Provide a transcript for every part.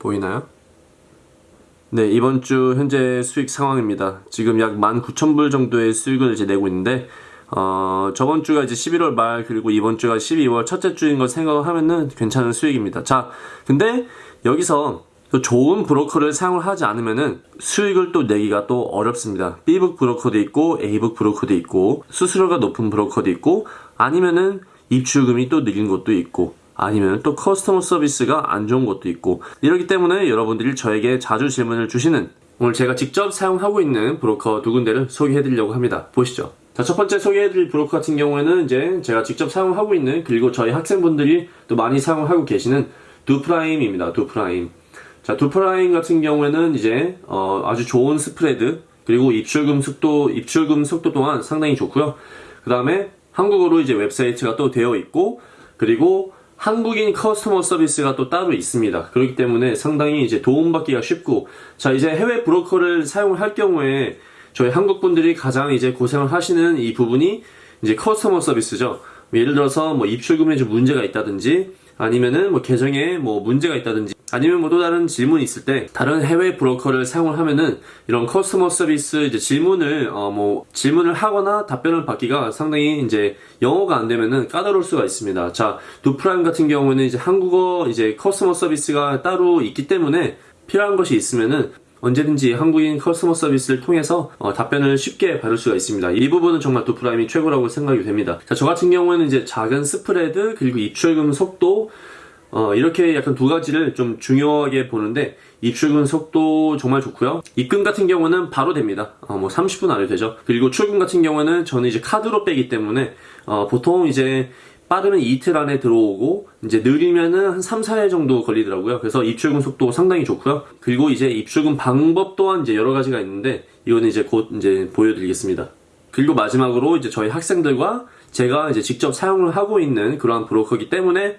보이나요? 네, 이번 주 현재 수익 상황입니다. 지금 약 19,000불 정도의 수익을 이제 내고 있는데, 어, 저번 주가 이제 11월 말, 그리고 이번 주가 12월 첫째 주인 걸 생각하면은 괜찮은 수익입니다. 자, 근데 여기서 또 좋은 브로커를 사용을 하지 않으면은 수익을 또 내기가 또 어렵습니다. B북 브로커도 있고 A북 브로커도 있고 수수료가 높은 브로커도 있고 아니면은 입출금이 또 느린 것도 있고 아니면 또 customer 서비스가 안 좋은 것도 있고 이렇기 때문에 여러분들이 저에게 자주 질문을 주시는 오늘 제가 직접 사용하고 있는 브로커 두 군데를 소개해 드리려고 합니다. 보시죠. 자, 첫 번째 소개해 드릴 브로커 같은 경우에는 이제 제가 직접 사용하고 있는 그리고 저희 학생분들이 또 많이 사용하고 계시는 두프라임입니다. 두프라임. 자, 두프라임 같은 경우에는 이제 어, 아주 좋은 스프레드 그리고 입출금 속도 입출금 속도 또한 상당히 좋고요. 그 다음에 한국어로 이제 웹사이트가 또 되어 있고 그리고 한국인 customer 서비스가 또 따로 있습니다. 그렇기 때문에 상당히 이제 도움받기가 쉽고 자 이제 해외 브로커를 사용을 할 경우에 저희 한국 분들이 가장 이제 고생을 하시는 이 부분이 이제 customer 서비스죠. 예를 들어서 뭐 입출금에 좀 문제가 있다든지 아니면은 뭐 계정에 뭐 문제가 있다든지 아니면 뭐 또 다른 질문이 있을 때 다른 해외 브로커를 사용을 하면은 이런 customer 서비스 이제 질문을 어 뭐 질문을 하거나 답변을 받기가 상당히 이제 영어가 안 되면은 까다로울 수가 있습니다. 자, Doo Prime 같은 경우는 이제 한국어 이제 customer 서비스가 따로 있기 때문에 필요한 것이 있으면은 언제든지 한국인 customer 서비스를 통해서 어, 답변을 쉽게 받을 수가 있습니다. 이 부분은 정말 Doo Prime이 최고라고 생각이 됩니다. 자, 저 같은 경우에는 이제 작은 스프레드 그리고 입출금 속도 어, 이렇게 약간 두 가지를 좀 중요하게 보는데 입출금 속도 정말 좋고요. 입금 같은 경우는 바로 됩니다. 어, 뭐 30분 안에 되죠. 그리고 출금 같은 경우는 저는 이제 카드로 빼기 때문에 어, 보통 이제 빠르면 이틀 안에 들어오고 이제 느리면은 한 3, 4일 정도 걸리더라고요. 그래서 입출금 속도 상당히 좋고요. 그리고 이제 입출금 방법 또한 이제 여러 가지가 있는데 이거는 이제 곧 이제 보여드리겠습니다. 그리고 마지막으로 이제 저희 학생들과 제가 이제 직접 사용을 하고 있는 그러한 브로커이기 때문에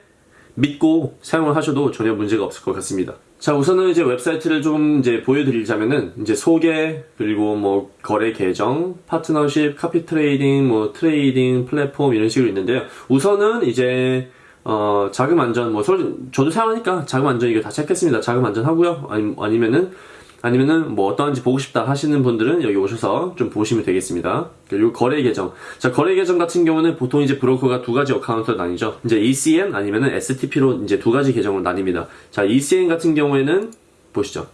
믿고 사용을 하셔도 전혀 문제가 없을 것 같습니다. 자, 우선은 이제 웹사이트를 좀 이제 보여드리자면은 이제 소개, 그리고 뭐 거래 계정, 파트너십, copy trading, 뭐 trading, 플랫폼 이런 식으로 있는데요. 우선은 이제 어, 자금 안전, 뭐, 저, 저도 사용하니까 자금 안전 이거 다 체크했습니다. 자금 안전 하고요. 아니, 아니면은 아니면은 뭐 어떠한지 보고 싶다 하시는 분들은 여기 오셔서 좀 보시면 되겠습니다. 그리고 거래 계정. 자, 거래 계정 같은 경우는 보통 이제 브로커가 두 가지 account로 나뉘죠. 이제 ECN 아니면은 STP로 이제 두 가지 계정으로 나뉩니다. 자, ECN 같은 경우에는 보시죠.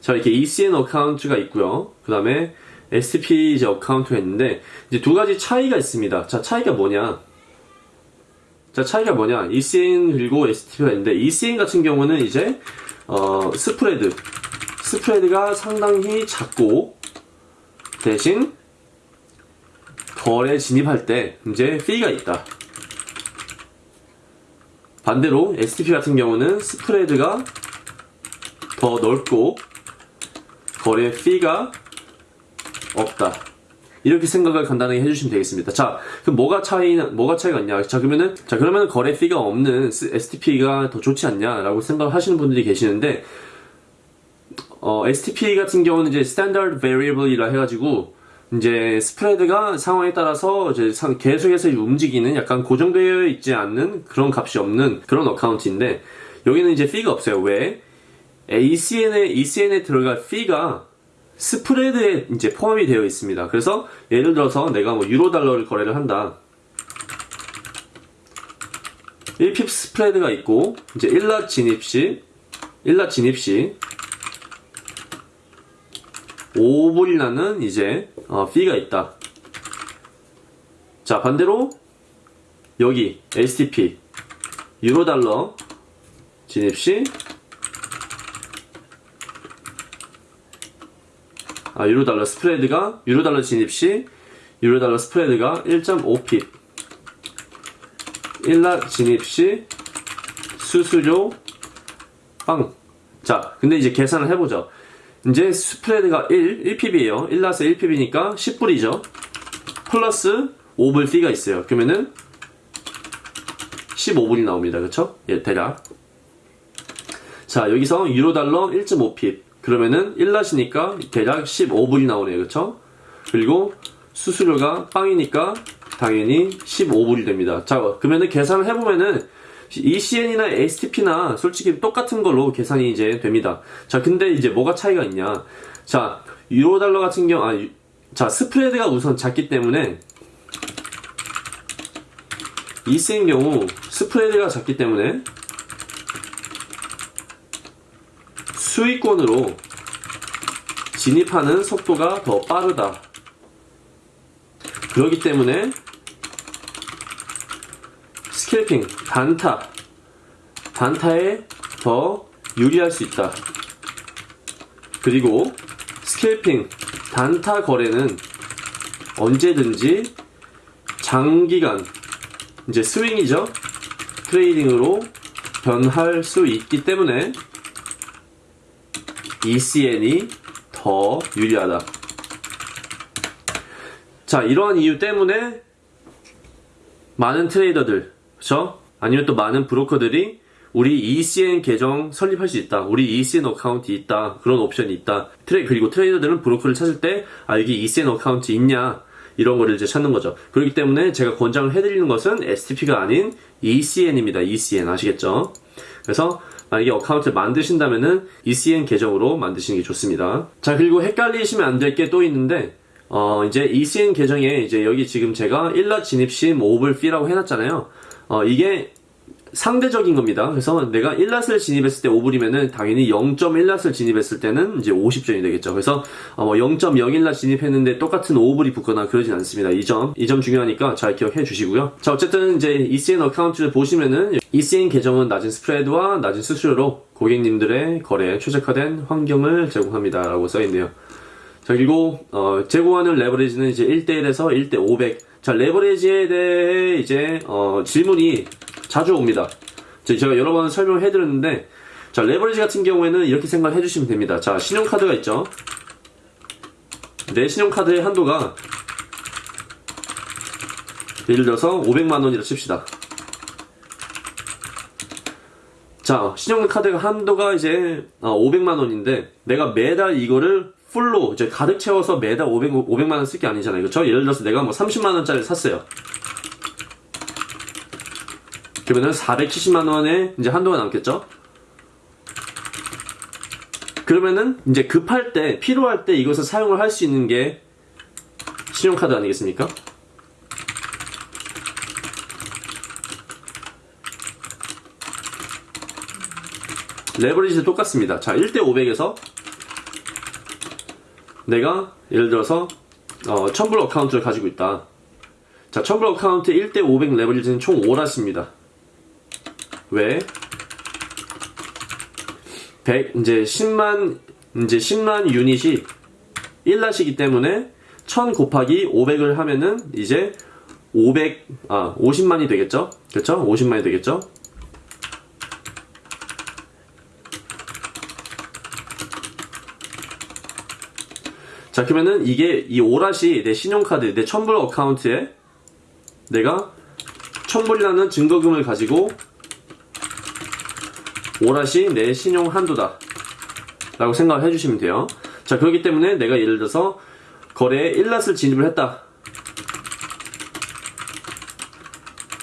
자, 이렇게 ECN account가 있고요. 그 다음에 STP 이제 어카운트가 있는데 이제 두 가지 차이가 있습니다. 자, 차이가 뭐냐? 자, 차이가 뭐냐? ECN 그리고 STP가 있는데, ECN 같은 경우는 이제, 어, 스프레드. 스프레드가 상당히 작고, 대신, 거래 진입할 때, 이제, 피가 있다. 반대로, STP 같은 경우는 스프레드가 더 넓고, 거래 피가 없다. 이렇게 생각을 간단하게 해주시면 되겠습니다. 자, 그럼 뭐가 차이, 뭐가 차이가 있냐? 자, 그러면은, 자, 그러면 거래 피가 없는 STP가 더 좋지 않냐라고 생각을 하시는 분들이 계시는데, 어, STP 같은 경우는 이제 Standard Variable이라 해가지고, 이제 스프레드가 상황에 따라서 이제 계속해서 움직이는 약간 고정되어 있지 않는 그런 값이 없는 그런 어카운트인데, 여기는 이제 피가 없어요. 왜? ACN에, ECN에 들어갈 피가 스프레드에 이제 포함이 되어 있습니다. 그래서 예를 들어서 내가 뭐 유로 달러를 거래를 한다. 1핍 스프레드가 있고 이제 1라 진입 시 1라 진입 시 5불이 나는 이제 어, 피가 있다. 자 반대로 여기 STP 유로 달러 진입 시 아, 유로달러 스프레드가 유로달러 진입 시 유로달러 스프레드가 1.5핍 1라 진입 시 수수료 빵. 자, 근데 이제 계산을 해보죠. 이제 스프레드가 1, 1핍이에요. 1라서 1핍이니까 10불이죠. 플러스 5불 피가 있어요. 그러면은 15불이 나옵니다. 그쵸? 예, 대략. 자, 여기서 유로달러 1.5핍. 그러면은 1낫이니까 대략 15불이 나오네요. 그쵸? 그리고 수수료가 빵이니까 당연히 15불이 됩니다. 자, 그러면은 계산을 해보면은 ECN이나 STP나 솔직히 똑같은 걸로 계산이 이제 됩니다. 자, 근데 이제 뭐가 차이가 있냐? 자, 유로 달러 같은 경우, 아, 유- 자, 스프레드가 우선 작기 때문에 ECN 경우 스프레드가 작기 때문에 수익권으로 진입하는 속도가 더 빠르다. 그렇기 때문에 스캘핑, 단타, 단타에 더 유리할 수 있다. 그리고 스캘핑, 단타 거래는 언제든지 장기간, 이제 스윙이죠. trading으로 변할 수 있기 때문에 ECN이 더 유리하다. 자, 이러한 이유 때문에 많은 트레이더들, 그쵸? 아니면 또 많은 브로커들이 우리 ECN 계정 설립할 수 있다. 우리 ECN account 있다. 그런 옵션이 있다. 트레, 그리고 트레이더들은 브로커를 찾을 때, 아, 여기 ECN account 있냐? 이런 거를 이제 찾는 거죠. 그렇기 때문에 제가 권장을 해드리는 것은 STP가 아닌 ECN입니다. ECN. 아시겠죠? 그래서 만약에 account를 만드신다면은 ECN 계정으로 만드시는 게 좋습니다. 자, 그리고 헷갈리시면 안 될 게 또 있는데, 어, 이제 ECN 계정에 이제 여기 지금 제가 1 lot 진입 시 5불 fee라고 해놨잖아요. 어, 이게 상대적인 겁니다. 그래서 내가 1 lot을 진입했을 때 5불이면은 당연히 0.1 lot을 진입했을 때는 이제 50전이 되겠죠. 그래서 어, 뭐 0.01 lot 진입했는데 똑같은 5불이 붙거나 그러진 않습니다. 이 점, 이 점 중요하니까 잘 기억해 주시고요. 자, 어쨌든 이제 ECN account를 보시면은 ECN 계정은 낮은 스프레드와 낮은 수수료로 고객님들의 거래에 최적화된 환경을 제공합니다. 라고 써있네요. 자, 그리고, 어, 제공하는 레버리지는 이제 1대1에서 1대500. 자, 레버리지에 대해 이제, 어, 질문이 자주 옵니다. 자, 제가 여러 번 설명을 해드렸는데, 자, 레버리지 같은 경우에는 이렇게 생각을 해주시면 됩니다. 자, 신용카드가 있죠. 내 신용카드의 한도가, 예를 들어서 500만원이라 칩시다. 자, 신용카드 한도가 이제 500만 원인데 내가 매달 이거를 full로 이제 가득 채워서 매달 500, 500만 원 쓸 게 아니잖아요. 그렇죠? 예를 들어서 내가 뭐 30만 원짜리 샀어요. 그러면은 470만 원에 이제 한도가 남겠죠? 그러면은 이제 급할 때, 필요할 때 이것을 사용을 할 수 있는 게 신용카드 아니겠습니까? 레버리지도 똑같습니다. 자, 1대 500에서 내가 예를 들어서 어, 1000불 어카운트를 가지고 있다. 자, 1000불 account 1대 500 레버리지는 총 5 lot입니다. 왜? 100 이제 10만 이제 10만 유닛이 1 lot이기 때문에 1000 곱하기 500을 하면은 이제 500 아, 50만이 되겠죠? 그렇죠? 50만이 되겠죠? 자 그러면은 이게 이 오 lot이 내 신용카드 내 천불 account에 내가 천불이라는 증거금을 가지고 오 lot이 내 신용 한도다. 라고 생각을 해주시면 돼요. 자 그렇기 때문에 내가 예를 들어서 거래에 1 lot을 진입을 했다.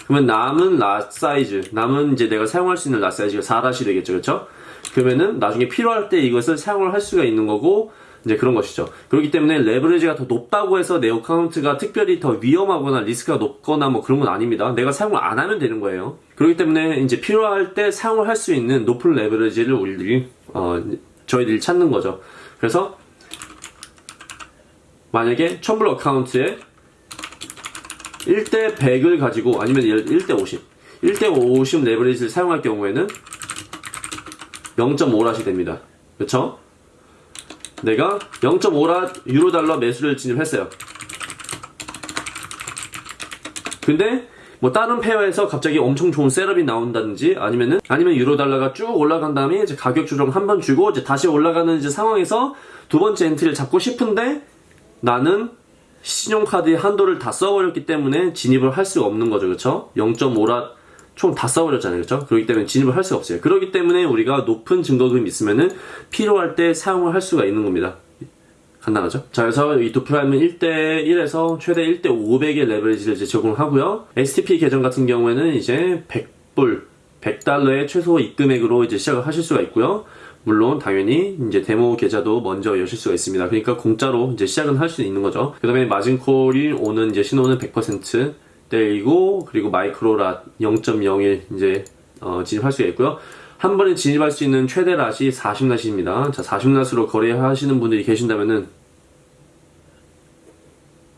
그러면 남은 lot 사이즈 남은 이제 내가 사용할 수 있는 lot 사이즈가 4 lot이 되겠죠 그렇죠 그러면은 나중에 필요할 때 이것을 사용을 할 수가 있는 거고 이제 그런 것이죠. 그렇기 때문에 레버리지가 더 높다고 해서 내 account가 특별히 더 위험하거나 리스크가 높거나 뭐 그런 건 아닙니다. 내가 사용을 안 하면 되는 거예요. 그렇기 때문에 이제 필요할 때 사용을 할 수 있는 높은 레버리지를 우리들이 어, 저희들이 찾는 거죠. 그래서 만약에 천불 account에 1대 100을 가지고 아니면 1대 50 1대 50 레버리지를 사용할 경우에는 0.5 lot이 됩니다. 그렇죠? 내가 0.5 lot 유로 달러 매수를 진입했어요. 근데 뭐 다른 pair에서 갑자기 엄청 좋은 setup이 나온다든지 아니면은 아니면 유로 달러가 쭉 올라간 다음에 이제 가격 조정 한 번 주고 이제 다시 올라가는 이제 상황에서 두 번째 엔트리를 잡고 싶은데 나는 신용카드의 한도를 다 써버렸기 때문에 진입을 할 수가 없는 거죠. 그렇죠? 0.5 lot 총 다 써버렸잖아요. 그렇죠? 그렇기 때문에 진입을 할 수가 없어요. 그렇기 때문에 우리가 높은 증거금이 있으면은 필요할 때 사용을 할 수가 있는 겁니다. 간단하죠? 자, 그래서 이 Doo Prime은 1대 1에서 최대 1대 500의 레버리지를 이제 적용하고요. STP 계정 같은 경우에는 이제 100불, 100달러의 최소 입금액으로 이제 시작을 하실 수가 있고요. 물론 당연히 이제 데모 계좌도 먼저 여실 수가 있습니다. 그러니까 공짜로 이제 시작은 할 수 있는 거죠. 그 다음에 마진콜이 오는 이제 신호는 100% 때이고 그리고 micro lot 0.01 이제 어, 진입할 수가 있고요. 한 번에 진입할 수 있는 최대 lot이 40 lot입니다. 자, 40 lot으로 거래하시는 분들이 계신다면은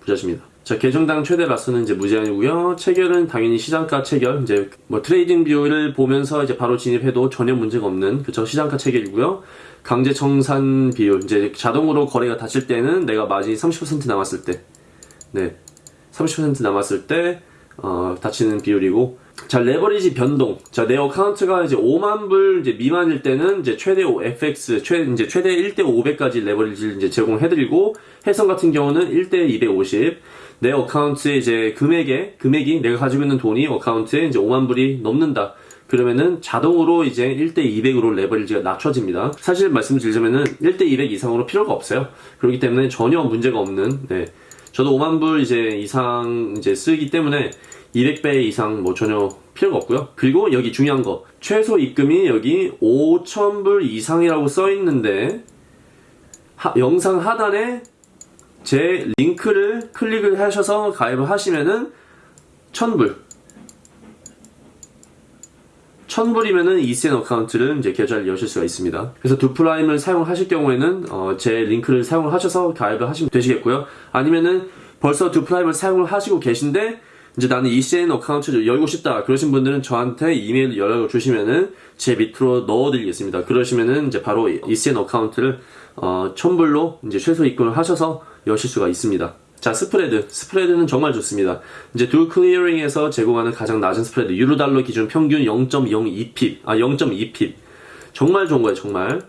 부자십니다. 자, 계정당 최대 lot 수는 이제 무제한이고요. 체결은 당연히 시장가 체결, 이제 뭐 TradingView를 보면서 이제 바로 진입해도 전혀 문제가 없는 그쵸 시장가 체결이고요. 강제 청산 비율, 이제 자동으로 거래가 닫힐 때는 내가 마진이 30% 남았을 때, 네, 30% 남았을 때 어, 닫히는 비율이고. 자, 레버리지 변동. 자, 내 account가 이제 5만 불 이제 미만일 때는 이제 최대 FX, 최, 이제 최대 1대 500까지 레버리지를 이제 제공해드리고, 해선 같은 경우는 1대 250. 내 account에 이제 금액에, 금액이 내가 가지고 있는 돈이 account에 이제 5만 불이 넘는다. 그러면은 자동으로 이제 1대 200으로 레버리지가 낮춰집니다. 사실 말씀드리자면은 1대 200 이상으로 필요가 없어요. 그렇기 때문에 전혀 문제가 없는, 네. 저도 5만 불 이제 이상 이제 쓰기 때문에 200배 이상 뭐 전혀 필요가 없고요. 그리고 여기 중요한 거. 최소 입금이 여기 5,000불 이상이라고 써 있는데 하- 영상 하단에 제 링크를 클릭을 하셔서 가입을 하시면은 1,000불 1000불이면은 ECN account를 이제 계좌를 여실 수가 있습니다. 그래서 Doo Prime을 사용하실 경우에는 어, 제 링크를 사용을 하셔서 가입을 하시면 되시겠고요. 아니면은 벌써 Doo Prime을 사용을 하시고 계신데 이제 나는 ECN account를 열고 싶다 그러신 분들은 저한테 이메일 연락을 주시면은 제 밑으로 넣어드리겠습니다. 그러시면은 이제 바로 ECN account를 어, 1000불로 이제 최소 입금을 하셔서 여실 수가 있습니다. 자, 스프레드. 스프레드는 정말 좋습니다. 이제 Doo Clearing에서 제공하는 가장 낮은 스프레드. 유로달러 기준 평균 0.02 pip. 아, 0.2 pip. 정말 좋은 거예요, 정말.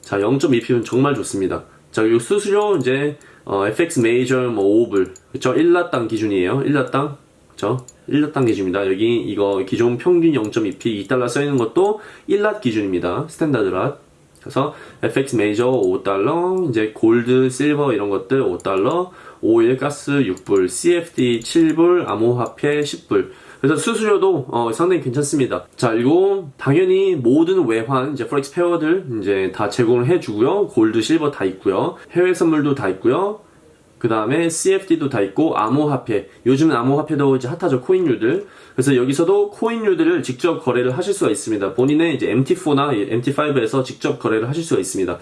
자, 0.2 pip은 정말 좋습니다. 자, 그리고 수수료, 이제, 어, FX 메이저 뭐 5불. 그쵸? 1 lot당 기준이에요. 1 lot당. 그쵸? 1 lot당 기준입니다. 여기 이거 기존 평균 0.2 pip 2달러 써있는 것도 1 lot 기준입니다. standard lot. 그래서 FX 메이저 5달러, 이제 골드, 실버 이런 것들 5달러, 오일, 가스 6불, CFD 7불, 암호화폐 10불. 그래서 수수료도 어, 상당히 괜찮습니다. 자, 그리고 당연히 모든 외환 이제 forex pair들 이제 다 제공을 해주고요. 골드, 실버 다 있고요. 해외 선물도 다 있고요. 그 다음에 CFD도 다 있고 암호화폐 요즘은 암호화폐도 이제 핫하죠 코인류들 그래서 여기서도 코인류들을 직접 거래를 하실 수가 있습니다 본인의 이제 MT4나 MT5에서 직접 거래를 하실 수가 있습니다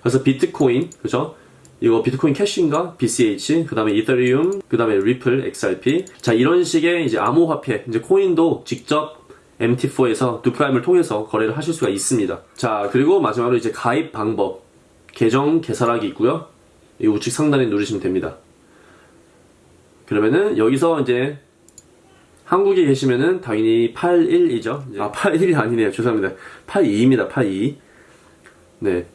그래서 비트코인 그죠 이거 비트코인 캐시인가 BCH 그 다음에 이더리움 그 다음에 리플 XRP 자 이런 식의 이제 암호화폐 이제 코인도 직접 MT4에서 Doo Prime을 통해서 거래를 하실 수가 있습니다 자 그리고 마지막으로 이제 가입 방법 계정 개설하기 있고요 이 우측 상단에 누르시면 됩니다. 그러면은 여기서 이제 한국에 계시면은 당연히 81이죠. 아 81이 아니네요. 죄송합니다. 82입니다. 82. 네.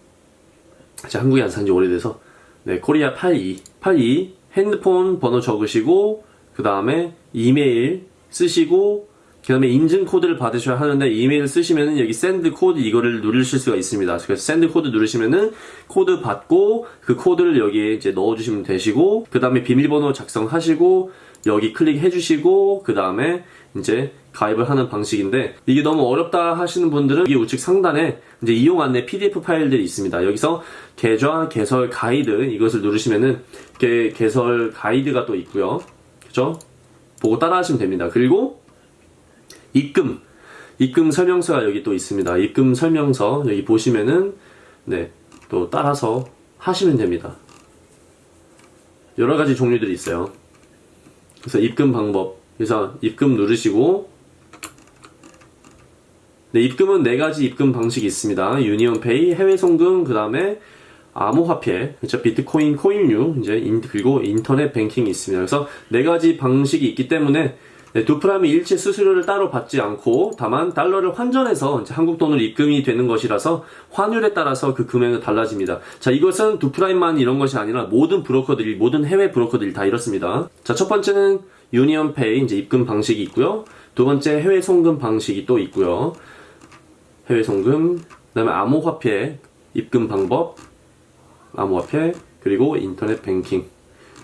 제가 한국에 안 산지 오래돼서 네 코리아 82. 82 핸드폰 번호 적으시고 그 다음에 이메일 쓰시고 그 다음에 인증 코드를 받으셔야 하는데 이메일 쓰시면은 여기 send code 이거를 누르실 수가 있습니다. 그래서 send code 누르시면은 코드 받고 그 코드를 여기에 이제 넣어주시면 되시고 그 다음에 비밀번호 작성하시고 여기 클릭해 주시고 그 다음에 이제 가입을 하는 방식인데 이게 너무 어렵다 하시는 분들은 이 우측 상단에 이제 이용 안내 PDF 파일들이 있습니다. 여기서 계좌 개설 가이드 이것을 누르시면은 이렇게 개설 가이드가 또 있고요. 그죠? 보고 따라 하시면 됩니다. 그리고 입금 입금 설명서가 여기 또 있습니다. 입금 설명서 여기 보시면은 네 또 따라서 하시면 됩니다. 여러 가지 종류들이 있어요. 그래서 입금 방법 그래서 입금 누르시고 네 입금은 네 가지 입금 방식이 있습니다. 유니온페이, 해외 송금, 그 다음에 암호화폐, 그렇죠? 비트코인, 코인류, 이제 인, 그리고 인터넷 뱅킹이 있습니다. 그래서 네 가지 방식이 있기 때문에 네, Doo Prime이 일체 수수료를 따로 받지 않고 다만 달러를 환전해서 한국 돈으로 입금이 되는 것이라서 환율에 따라서 그 금액은 달라집니다. 자, 이것은 Doo Prime만 이런 것이 아니라 모든 브로커들이 모든 해외 브로커들이 다 이렇습니다. 자, 첫 번째는 유니온페이 이제 입금 방식이 있고요. 두 번째 해외 송금 방식이 또 있고요. 해외 송금, 그 다음에 암호화폐 입금 방법, 암호화폐 그리고 인터넷 뱅킹.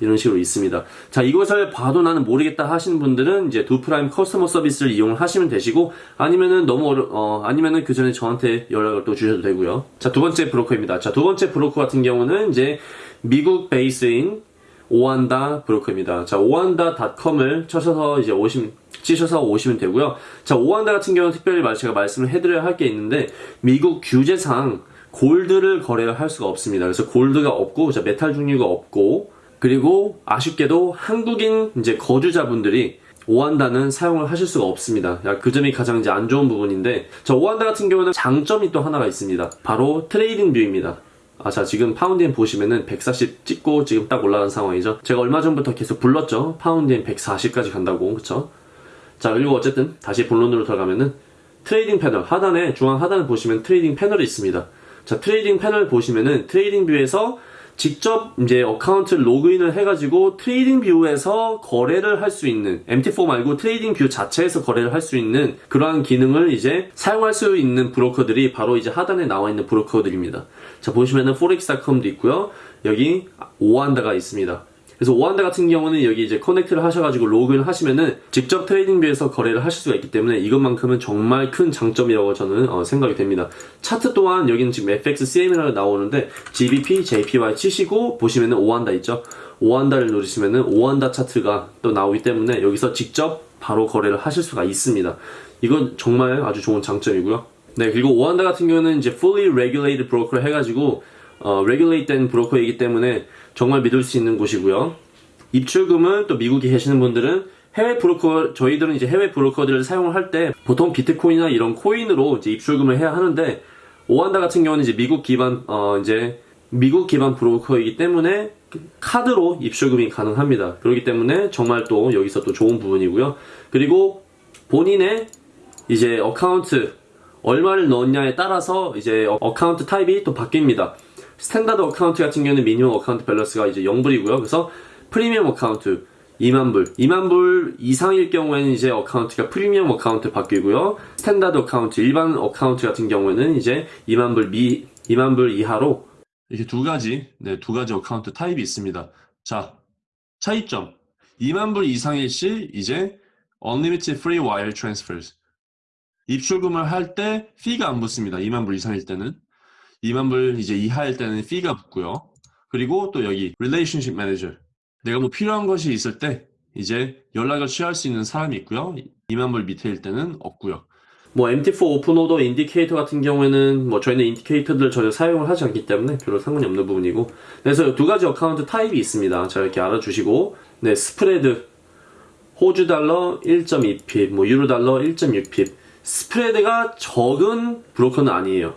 이런 식으로 있습니다. 자, 이것을 봐도 나는 모르겠다 하시는 분들은 이제 Doo Prime customer service를 이용하시면 되시고 아니면은 너무 어려 어 아니면은 그 전에 저한테 연락을 또 주셔도 되고요. 자, 두 번째 브로커입니다. 자, 두 번째 브로커 같은 경우는 이제 미국 베이스인 OANDA 브로커입니다. 자, OANDA.com을 쳐셔서 이제 오시면 치셔서 오시면 되고요. 자, OANDA 같은 경우는 특별히 말- 제가 말씀을 해드려야 할 게 있는데 미국 규제상 골드를 거래를 할 수가 없습니다. 그래서 골드가 없고, 자, 메탈 종류가 없고, 그리고 아쉽게도 한국인 이제 거주자분들이 OANDA는 사용을 하실 수가 없습니다. 야, 그 점이 가장 이제 안 좋은 부분인데, 자, OANDA 같은 경우는 장점이 또 하나가 있습니다. 바로 TradingView입니다. 아, 자, 지금 파운드엔 보시면은 140 찍고 지금 딱 올라간 상황이죠. 제가 얼마 전부터 계속 불렀죠. 파운드엔 140까지 간다고, 그쵸? 자, 그리고 어쨌든 다시 본론으로 들어가면은 trading panel 하단에 중앙 하단에 보시면 trading panel이 있습니다. 자, trading panel 보시면은 TradingView에서 직접 이제 account 로그인을 해가지고 TradingView에서 거래를 할 수 있는 MT4 말고 TradingView 자체에서 거래를 할 수 있는 그러한 기능을 이제 사용할 수 있는 브로커들이 바로 이제 하단에 나와 있는 브로커들입니다. 자 보시면은 forex.com도 있고요. 여기 OANDA가 있습니다. 그래서 OANDA 같은 경우는 여기 이제 connect를 하셔가지고 로그인 하시면은 직접 TradingView에서 거래를 하실 수가 있기 때문에 이것만큼은 정말 큰 장점이라고 저는 어, 생각이 됩니다. 차트 또한 여기는 지금 FXCM이라고 나오는데 GBP, JPY 치시고 보시면은 OANDA 있죠. OANDA를 누르시면은 OANDA 차트가 또 나오기 때문에 여기서 직접 바로 거래를 하실 수가 있습니다. 이건 정말 아주 좋은 장점이고요. 네, 그리고 오한다 같은 경우는 이제 fully regulated broker 해가지고 어, regulate 된 브로커이기 때문에 정말 믿을 수 있는 곳이고요. 입출금은 또 미국에 계시는 분들은 해외 브로커, 저희들은 이제 해외 브로커들을 사용을 할 때 보통 비트코인이나 이런 코인으로 이제 입출금을 해야 하는데 오한다 같은 경우는 이제 미국 기반, 어, 이제 미국 기반 브로커이기 때문에 카드로 입출금이 가능합니다. 그렇기 때문에 정말 또 여기서 또 좋은 부분이고요. 그리고 본인의 이제 account 얼마를 넣었냐에 따라서 이제 어- account 타입이 또 바뀝니다. standard account 같은 경우는 minimum account balance가 이제 0불이고요. 그래서 프리미엄 account 2만 불, 2만 불 이상일 경우에는 이제 account가 프리미엄 account 바뀌고요. standard account, 일반 account 같은 경우에는 이제 2만 불 미, 2만 불 이하로 이렇게 두 가지, 네, 두 가지 account 타입이 있습니다. 자, 차이점. 2만 불 이상일 시 이제 Unlimited Free Wire Transfers. 입출금을 할 때 fee가 안 붙습니다. 2만 불 이상일 때는. 2만 불 이제 이하일 때는 fee가 붙고요. 그리고 또 여기 Relationship Manager. 내가 뭐 필요한 것이 있을 때 이제 연락을 취할 수 있는 사람이 있고요. 2만 불 밑에일 때는 없고요. 뭐 MT4 open order indicator 같은 경우에는 뭐 저희는 indicator들을 전혀 사용을 하지 않기 때문에 별로 상관이 없는 부분이고 그래서 두 가지 account 타입이 있습니다. 자 이렇게 알아주시고 네 spread 호주 달러 1.2 pip, 뭐 유로 달러 1.6 pip. spread가 적은 브로커는 아니에요.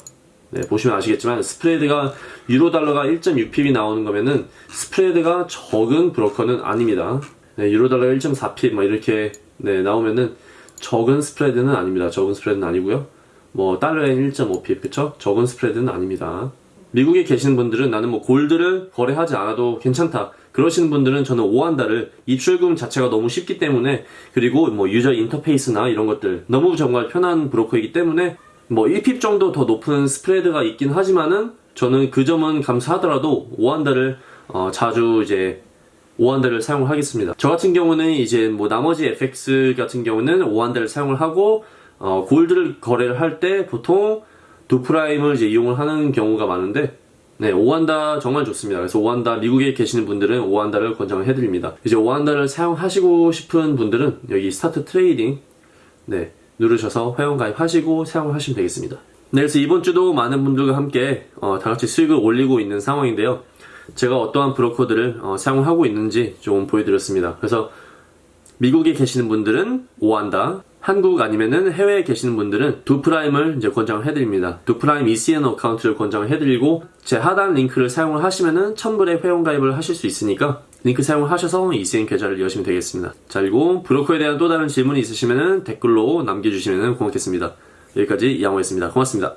네, 보시면 아시겠지만 spread가 유로 달러가 1.6 pip이 나오는 거면은 spread가 적은 브로커는 아닙니다. 네, 유로 달러가 1.4 pip 뭐 이렇게 네, 나오면은 적은 spread는 아닙니다. 적은 spread는 아니고요. 뭐 달러엔 1.5 pip 그쵸? 적은 spread는 아닙니다. 미국에 계시는 분들은 나는 뭐 골드를 거래하지 않아도 괜찮다. 그러시는 분들은 저는 오한다를 입출금 자체가 너무 쉽기 때문에 그리고 뭐 유저 인터페이스나 이런 것들 너무 정말 편한 브로커이기 때문에 뭐 1핍 정도 더 높은 스프레드가 있긴 하지만은 저는 그 점은 감수하더라도 오한다를 어, 자주 이제 오한대를 사용을 하겠습니다. 저 같은 경우는 이제 뭐 나머지 FX 같은 경우는 오한대를 사용을 하고 어, 골드를 거래를 할 때 보통 Doo Prime을 이제 이용을 하는 경우가 많은데 네, OANDA 정말 좋습니다. 그래서 OANDA 미국에 계시는 분들은 OANDA를 권장을 해드립니다. 이제 OANDA를 사용하시고 싶은 분들은 여기 start trading 네, 누르셔서 회원 가입하시고 사용을 하시면 되겠습니다. 네, 그래서 이번 주도 많은 분들과 함께 어, 다 같이 수익을 올리고 있는 상황인데요. 제가 어떠한 브로커들을 어, 사용을 하고 있는지 좀 보여드렸습니다. 그래서 미국에 계시는 분들은 OANDA, 한국 아니면은 해외에 계시는 분들은 Doo Prime을 이제 권장을 해드립니다. 두 프라임 ECN 어카운트를 권장을 해드리고 제 하단 링크를 사용을 하시면은 1000불의 회원 가입을 하실 수 있으니까 링크 사용을 하셔서 ECN 계좌를 여시면 되겠습니다. 자 그리고 브로커에 대한 또 다른 질문이 있으시면은 댓글로 남겨주시면 고맙겠습니다. 여기까지 이양호였습니다. 고맙습니다.